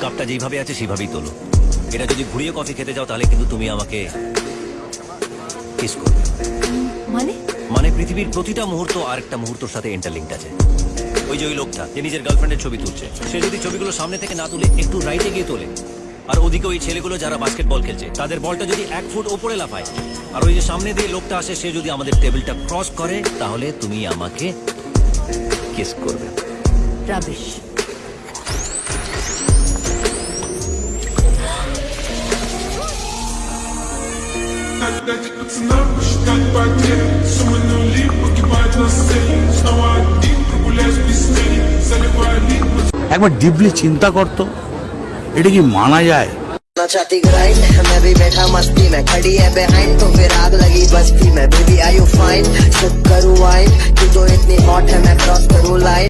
কাপটা যেভাবে আছে সেভাবেই তোলো। এটা যদি ঘুরিয়ে কফি খেতে যাও তাহলে কিন্তু তুমি আমাকে কিস করবে। মানে? মানে পৃথিবীর প্রতিটা মুহূর্ত আরেকটা মুহূর্তের সাথে ইন্টারলিঙ্কড আছে। ওই যে ওই লোকটা যে নিজের গার্লফ্রেন্ডের ছবি তুলছে। সে যদি ছবিগুলো সামনে থেকে না তুলে একটু রাইটে গিয়ে তোলে। আর ওদিকে ওই ছেলেগুলো যারা বাস্কেটবল খেলছে তাদের বলটা যদি এক ফুট ওপরে লাফায় আর ওই যে সামনে দিয়ে লোকটা আসে সে যদি আমাদের টেবিলটা ক্রস করে তাহলে তুমি আমাকে কিস করবে। রাবিশ Опять пацана посчитать потери Суммы нули погибать на сцене Снова один прогуляюсь без тени Заливаю лик একবার ডিপলি চিন্তা করতো এটা কি মানা যায় ना चाहती ग्राइंड मैं भी बैठा मस्ती में खड़ी है बिहाइंड तो फिर आग लगी बस्ती में baby I you fine sip करूँ वाइन तू तो इतनी हॉट है मैं क्रॉस करूँ लाइन